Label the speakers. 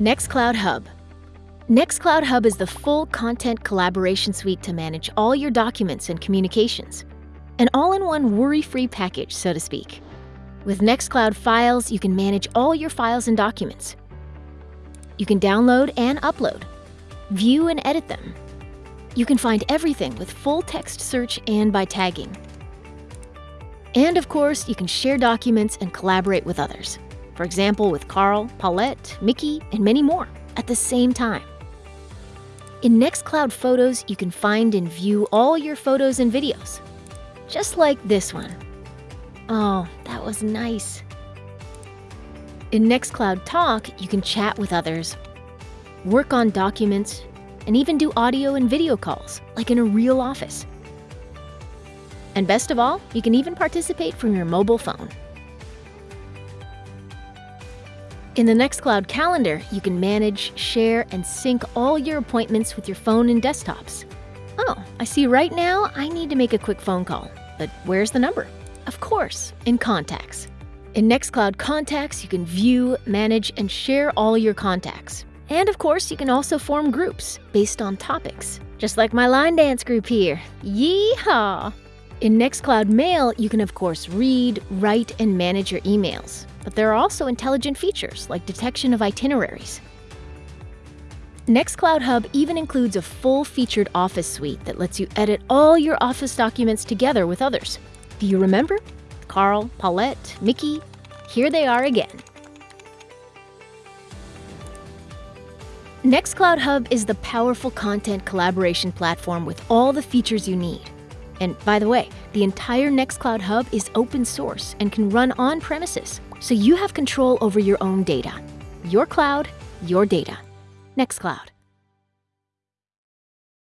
Speaker 1: Nextcloud Hub. Nextcloud Hub is the full content collaboration suite to manage all your documents and communications. An all-in-one worry-free package, so to speak. With Nextcloud Files, you can manage all your files and documents. You can download and upload, view and edit them. You can find everything with full text search and by tagging. And of course, you can share documents and collaborate with others. For example, with Carl, Paulette, Mickey, and many more at the same time. In Nextcloud Photos, you can find and view all your photos and videos. Just like this one. Oh, that was nice. In Nextcloud Talk, you can chat with others, work on documents, and even do audio and video calls, like in a real office. And best of all, you can even participate from your mobile phone. In the Nextcloud calendar, you can manage, share, and sync all your appointments with your phone and desktops. Oh, I see right now I need to make a quick phone call. But where's the number? Of course, in Contacts. In Nextcloud Contacts, you can view, manage, and share all your contacts. And of course, you can also form groups based on topics, just like my line dance group here. Yeehaw! In Nextcloud Mail, you can of course read, write, and manage your emails. But there are also intelligent features like detection of itineraries. Nextcloud Hub even includes a full-featured Office suite that lets you edit all your Office documents together with others. Do you remember? Carl, Paulette, Mickey, here they are again. Nextcloud Hub is the powerful content collaboration platform with all the features you need. And by the way, the entire Nextcloud Hub is open source and can run on premises, so you have control over your own data. Your cloud, your data. Nextcloud.